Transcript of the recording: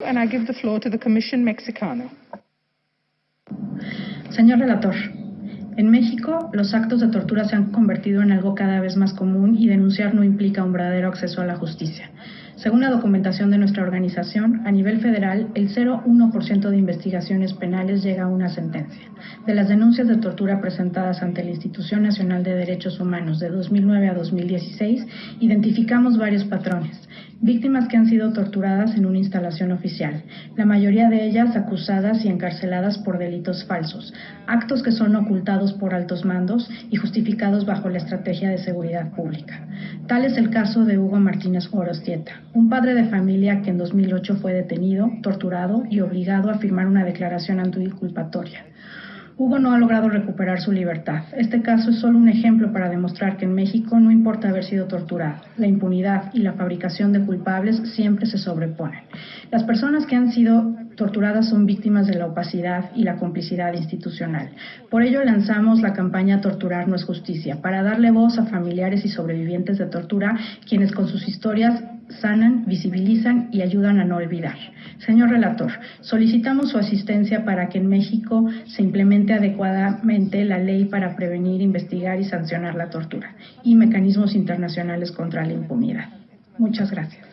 And I give the floor to the Commission Mexicano. Señor relator, en México los actos de tortura se han convertido en algo cada vez más común y denunciar no implica un verdadero acceso a la justicia. Según la documentación de nuestra organización, a nivel federal, el 0,1% de investigaciones penales llega a una sentencia. De las denuncias de tortura presentadas ante la Institución Nacional de Derechos Humanos de 2009 a 2016, identificamos varios patrones. Víctimas que han sido torturadas en una instalación oficial, la mayoría de ellas acusadas y encarceladas por delitos falsos, actos que son ocultados por altos mandos y justificados bajo la estrategia de seguridad pública. Tal es el caso de Hugo Martínez Orostieta, un padre de familia que en 2008 fue detenido, torturado y obligado a firmar una declaración anticulpatoria. Hugo no ha logrado recuperar su libertad. Este caso es solo un ejemplo para demostrar que en México no importa haber sido torturado. La impunidad y la fabricación de culpables siempre se sobreponen. Las personas que han sido torturadas son víctimas de la opacidad y la complicidad institucional. Por ello lanzamos la campaña Torturar no es justicia, para darle voz a familiares y sobrevivientes de tortura, quienes con sus historias sanan, visibilizan y ayudan a no olvidar. Señor relator, solicitamos su asistencia para que en México se implemente adecuadamente la ley para prevenir, investigar y sancionar la tortura y mecanismos internacionales contra la impunidad. Muchas gracias.